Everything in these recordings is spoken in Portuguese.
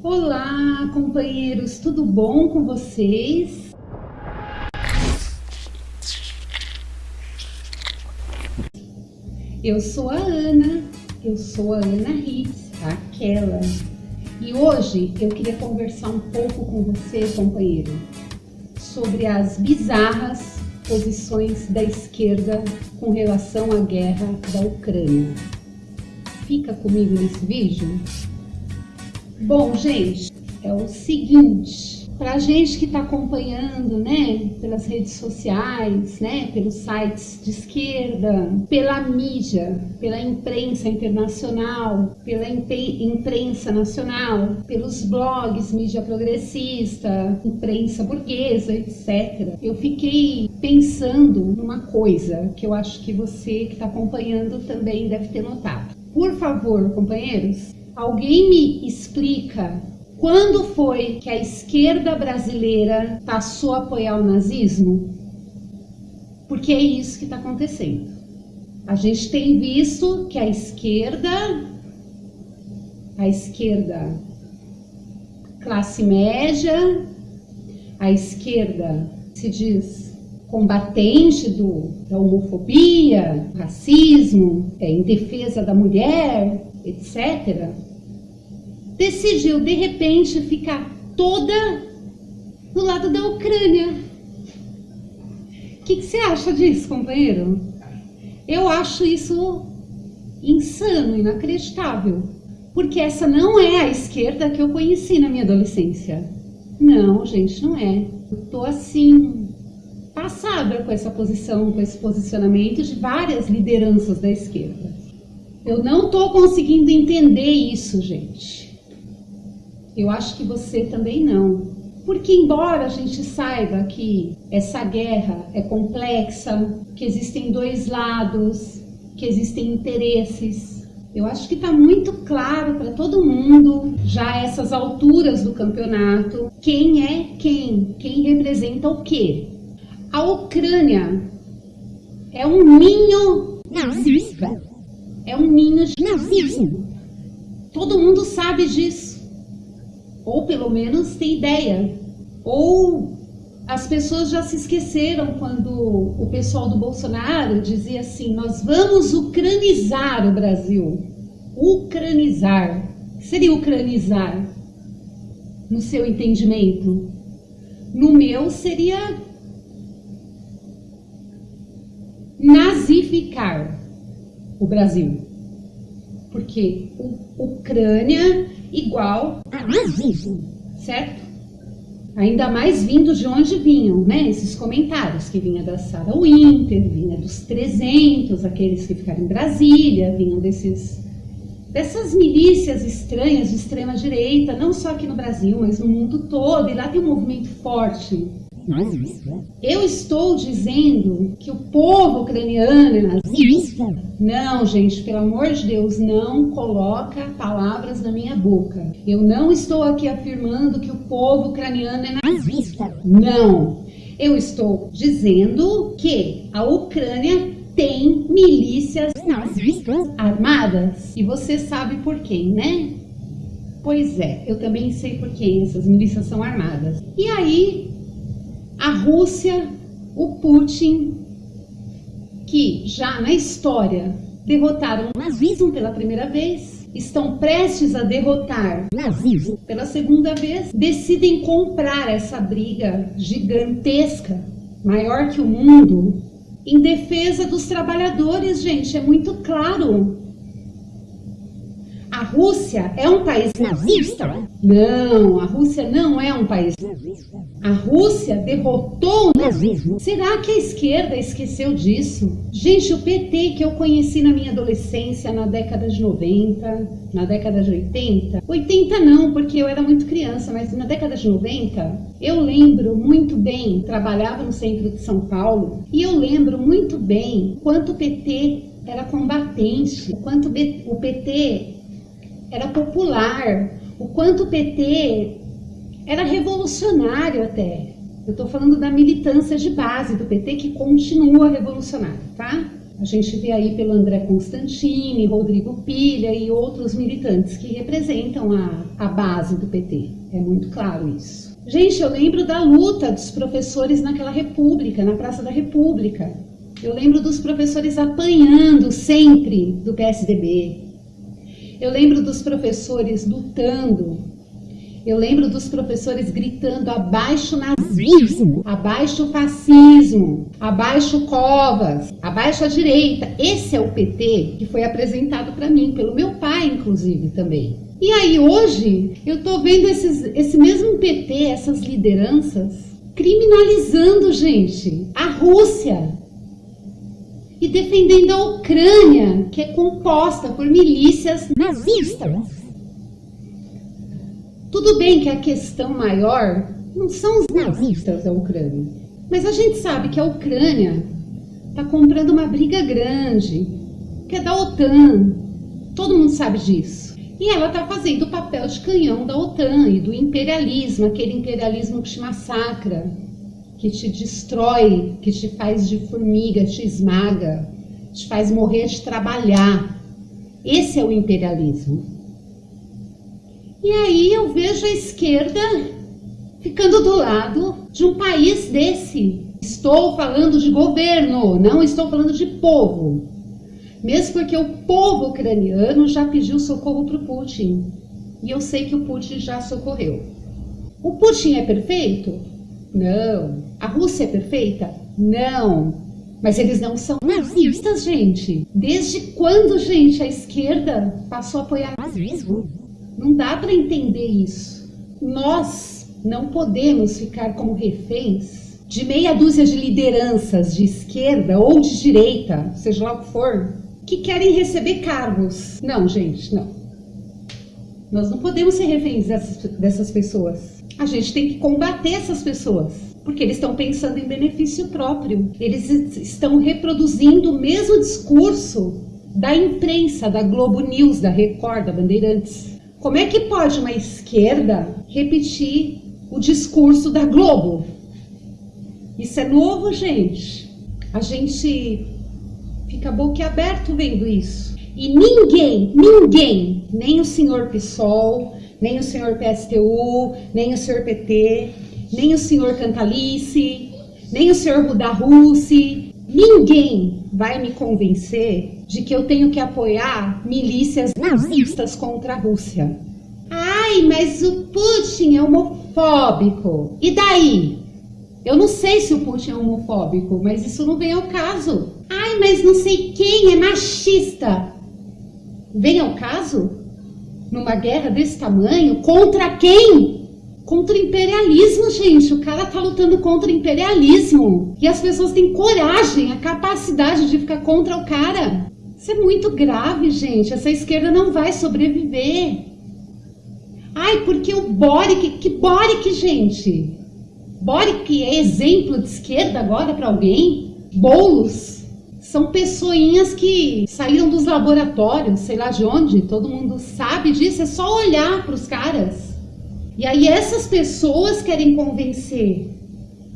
Olá, companheiros, tudo bom com vocês? Eu sou a Ana, eu sou a Ana Ritz, aquela. E hoje eu queria conversar um pouco com você, companheiro, sobre as bizarras posições da esquerda com relação à guerra da Ucrânia. Fica comigo nesse vídeo? Bom, gente, é o seguinte, para gente que está acompanhando, né, pelas redes sociais, né, pelos sites de esquerda, pela mídia, pela imprensa internacional, pela imprensa nacional, pelos blogs, mídia progressista, imprensa burguesa, etc. Eu fiquei pensando numa coisa que eu acho que você que está acompanhando também deve ter notado. Por favor, companheiros, Alguém me explica quando foi que a esquerda brasileira passou a apoiar o nazismo? Porque é isso que está acontecendo. A gente tem visto que a esquerda, a esquerda classe média, a esquerda se diz combatente do, da homofobia, racismo, é, em defesa da mulher, etc., decidiu de repente ficar toda do lado da Ucrânia. O que, que você acha disso, companheiro? Eu acho isso insano, inacreditável, porque essa não é a esquerda que eu conheci na minha adolescência. Não, gente, não é. Eu tô assim, passada com essa posição, com esse posicionamento de várias lideranças da esquerda. Eu não tô conseguindo entender isso, gente. Eu acho que você também não. Porque, embora a gente saiba que essa guerra é complexa, que existem dois lados, que existem interesses, eu acho que está muito claro para todo mundo, já a essas alturas do campeonato, quem é quem, quem representa o quê. A Ucrânia é um ninho nazista. É um ninho de nazismo. Todo mundo sabe disso ou pelo menos tem ideia. Ou as pessoas já se esqueceram quando o pessoal do Bolsonaro dizia assim: nós vamos ucranizar o Brasil. Ucranizar. O que seria ucranizar? No seu entendimento? No meu seria nazificar o Brasil. Porque Ucrânia igual a nazismo, certo? Ainda mais vindo de onde vinham, né? Esses comentários que vinha da Sarah Winter, vinha dos 300, aqueles que ficaram em Brasília, vinham desses dessas milícias estranhas de extrema direita, não só aqui no Brasil, mas no mundo todo, e lá tem um movimento forte eu estou dizendo que o povo ucraniano é nazista? Não, gente, pelo amor de Deus, não coloca palavras na minha boca. Eu não estou aqui afirmando que o povo ucraniano é nazista. Não. Eu estou dizendo que a Ucrânia tem milícias nazistas armadas. E você sabe por quem, né? Pois é, eu também sei por quem essas milícias são armadas. E aí, a Rússia, o Putin, que já na história derrotaram o nazismo pela primeira vez, estão prestes a derrotar o nazismo pela segunda vez, decidem comprar essa briga gigantesca, maior que o mundo, em defesa dos trabalhadores, gente, é muito claro. A Rússia é um país nazista? Não, a Rússia não é um país nazista. A Rússia derrotou o nazismo. Será que a esquerda esqueceu disso? Gente, o PT que eu conheci na minha adolescência, na década de 90, na década de 80, 80 não, porque eu era muito criança, mas na década de 90, eu lembro muito bem, trabalhava no centro de São Paulo, e eu lembro muito bem quanto o PT era combatente, o quanto o PT era popular, o quanto o PT era revolucionário até. Eu estou falando da militância de base do PT que continua revolucionário, tá? A gente vê aí pelo André Constantini, Rodrigo Pilha e outros militantes que representam a, a base do PT. É muito claro isso. Gente, eu lembro da luta dos professores naquela república, na Praça da República. Eu lembro dos professores apanhando sempre do PSDB. Eu lembro dos professores lutando. Eu lembro dos professores gritando abaixo nazismo, abaixo fascismo, abaixo covas, abaixo a direita. Esse é o PT que foi apresentado para mim, pelo meu pai, inclusive, também. E aí hoje eu tô vendo esses, esse mesmo PT, essas lideranças, criminalizando, gente, a Rússia, defendendo a Ucrânia, que é composta por milícias nazistas. Tudo bem que a questão maior não são os nazistas da Ucrânia, mas a gente sabe que a Ucrânia está comprando uma briga grande, que é da OTAN. Todo mundo sabe disso. E ela está fazendo o papel de canhão da OTAN e do imperialismo, aquele imperialismo que te massacra, que te destrói, que te faz de formiga, te esmaga, te faz morrer de trabalhar. Esse é o imperialismo. E aí eu vejo a esquerda ficando do lado de um país desse. Estou falando de governo, não estou falando de povo. Mesmo porque o povo ucraniano já pediu socorro para o Putin. E eu sei que o Putin já socorreu. O Putin é perfeito? Não. A Rússia é perfeita? Não. Mas eles não são nazistas, gente. Desde quando, gente, a esquerda passou a apoiar nazismo? Não dá para entender isso. Nós não podemos ficar como reféns de meia dúzia de lideranças de esquerda ou de direita, seja lá o que for, que querem receber cargos. Não, gente, não. Nós não podemos ser reféns dessas, dessas pessoas. A gente tem que combater essas pessoas porque eles estão pensando em benefício próprio. Eles estão reproduzindo o mesmo discurso da imprensa, da Globo News, da Record, da Bandeirantes. Como é que pode uma esquerda repetir o discurso da Globo? Isso é novo, gente. A gente fica boquiaberto vendo isso. E ninguém, ninguém, nem o senhor PSOL, nem o senhor PSTU, nem o senhor PT, nem o senhor Cantalice, nem o senhor Rudarussi, ninguém vai me convencer de que eu tenho que apoiar milícias nazistas contra a Rússia. Ai, mas o Putin é homofóbico. E daí? Eu não sei se o Putin é homofóbico, mas isso não vem ao caso. Ai, mas não sei quem é machista. Vem ao caso? Numa guerra desse tamanho? Contra quem? contra o imperialismo, gente. O cara tá lutando contra o imperialismo. E as pessoas têm coragem, a capacidade de ficar contra o cara. Isso é muito grave, gente. Essa esquerda não vai sobreviver. Ai, porque o Boric, que Boric, gente? Boric é exemplo de esquerda agora para alguém? Bolos são pessoinhas que saíram dos laboratórios, sei lá de onde, todo mundo sabe disso, é só olhar para os caras. E aí essas pessoas querem convencer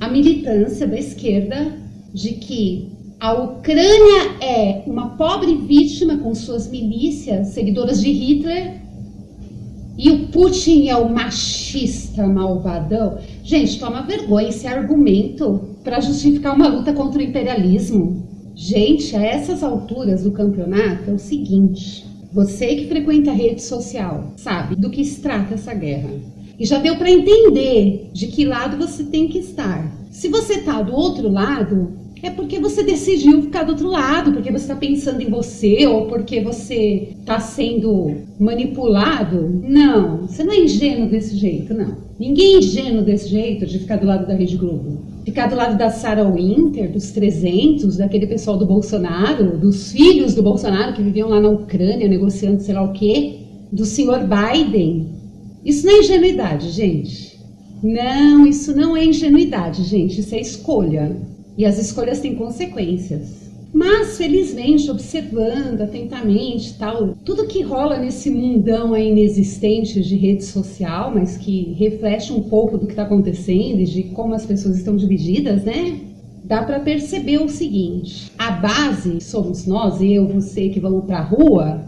a militância da esquerda de que a Ucrânia é uma pobre vítima com suas milícias, seguidoras de Hitler, e o Putin é o machista malvadão. Gente, toma vergonha esse argumento para justificar uma luta contra o imperialismo. Gente, a essas alturas do campeonato é o seguinte: você que frequenta a rede social sabe do que se trata essa guerra. E já deu para entender de que lado você tem que estar. Se você está do outro lado, é porque você decidiu ficar do outro lado, porque você está pensando em você ou porque você está sendo manipulado. Não, você não é ingênuo desse jeito, não. Ninguém é ingênuo desse jeito de ficar do lado da Rede Globo. Ficar do lado da Sarah Winter, dos 300, daquele pessoal do Bolsonaro, dos filhos do Bolsonaro que viviam lá na Ucrânia negociando sei lá o quê, do senhor Biden, isso não é ingenuidade, gente. Não, isso não é ingenuidade, gente. Isso é escolha. E as escolhas têm consequências. Mas, felizmente, observando atentamente tal, tudo que rola nesse mundão aí inexistente de rede social, mas que reflete um pouco do que está acontecendo e de como as pessoas estão divididas, né? dá para perceber o seguinte: a base somos nós, eu, você que vamos para a rua,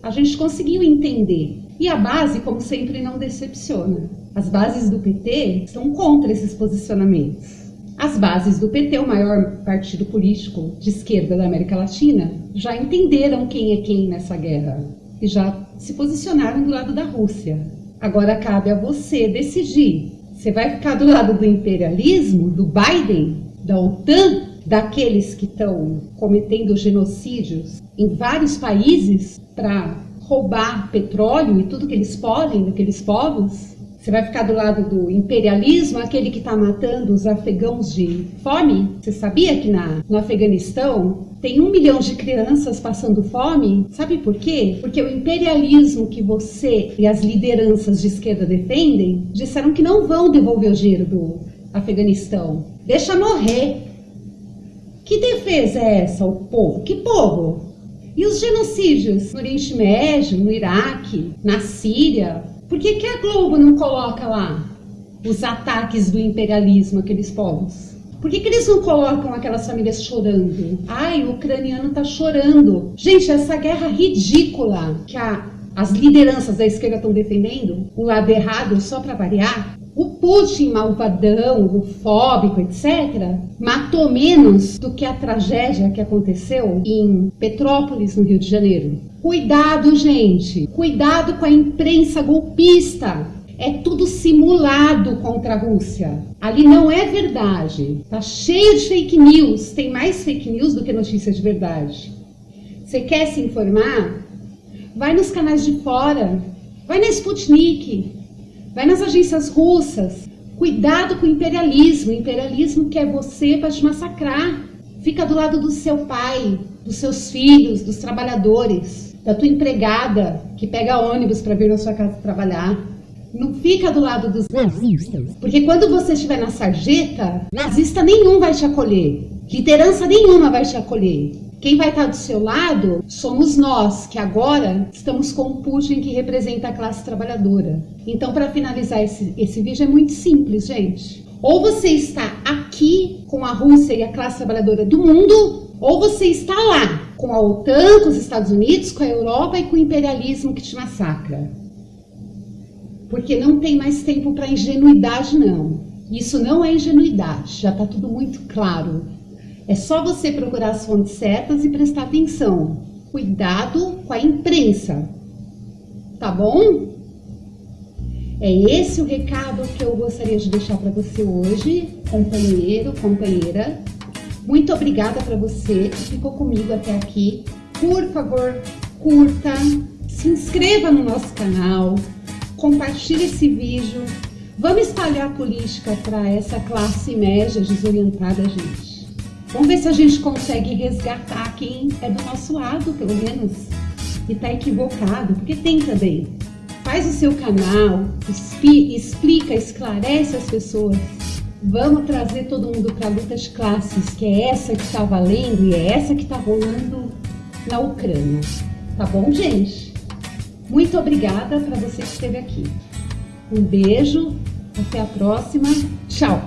a gente conseguiu entender. E a base, como sempre, não decepciona. As bases do PT estão contra esses posicionamentos. As bases do PT, o maior partido político de esquerda da América Latina, já entenderam quem é quem nessa guerra e já se posicionaram do lado da Rússia. Agora cabe a você decidir. Você vai ficar do lado do imperialismo, do Biden, da OTAN, daqueles que estão cometendo genocídios em vários países para roubar petróleo e tudo que eles podem daqueles povos? Você vai ficar do lado do imperialismo, aquele que está matando os afegãos de fome? Você sabia que na, no Afeganistão tem um milhão de crianças passando fome? Sabe por quê? Porque o imperialismo que você e as lideranças de esquerda defendem disseram que não vão devolver o dinheiro do Afeganistão. Deixa morrer. Que defesa é essa, o povo? Que povo? E os genocídios no Oriente Médio, no Iraque, na Síria? Por que, que a Globo não coloca lá os ataques do imperialismo àqueles povos? Por que, que eles não colocam aquelas famílias chorando? Ai, o ucraniano tá chorando. Gente, essa guerra ridícula que a, as lideranças da esquerda estão defendendo, o lado errado só para variar, o Putin malvadão, o fóbico, etc., matou menos do que a tragédia que aconteceu em Petrópolis, no Rio de Janeiro. Cuidado, gente! Cuidado com a imprensa golpista! É tudo simulado contra a Rússia. Ali não é verdade. Tá cheio de fake news. Tem mais fake news do que notícia de verdade. Você quer se informar? Vai nos canais de fora. Vai na Sputnik. Vai nas agências russas. Cuidado com o imperialismo. O imperialismo quer você para te massacrar. Fica do lado do seu pai, dos seus filhos, dos trabalhadores, da tua empregada que pega ônibus para vir na sua casa trabalhar. Não fica do lado dos nazistas. Porque quando você estiver na sarjeta, nazista nenhum vai te acolher. Liderança nenhuma vai te acolher. Quem vai estar do seu lado somos nós, que agora estamos com o Putin, que representa a classe trabalhadora. Então, para finalizar esse, esse vídeo, é muito simples, gente. Ou você está aqui com a Rússia e a classe trabalhadora do mundo, ou você está lá com a OTAN, com os Estados Unidos, com a Europa e com o imperialismo que te massacra. Porque não tem mais tempo para ingenuidade, não. Isso não é ingenuidade, já está tudo muito claro. É só você procurar as fontes certas e prestar atenção. Cuidado com a imprensa, tá bom? É esse o recado que eu gostaria de deixar para você hoje, companheiro, companheira. Muito obrigada para você que ficou comigo até aqui. Por favor, curta, se inscreva no nosso canal, compartilhe esse vídeo. Vamos espalhar política para essa classe média desorientada, gente. Vamos ver se a gente consegue resgatar quem é do nosso lado, pelo menos, e está equivocado, porque tem também. Faz o seu canal, explica, esclarece as pessoas. Vamos trazer todo mundo para a luta de classes, que é essa que está valendo e é essa que está rolando na Ucrânia. Tá bom, gente? Muito obrigada para você que esteve aqui. Um beijo, até a próxima. Tchau!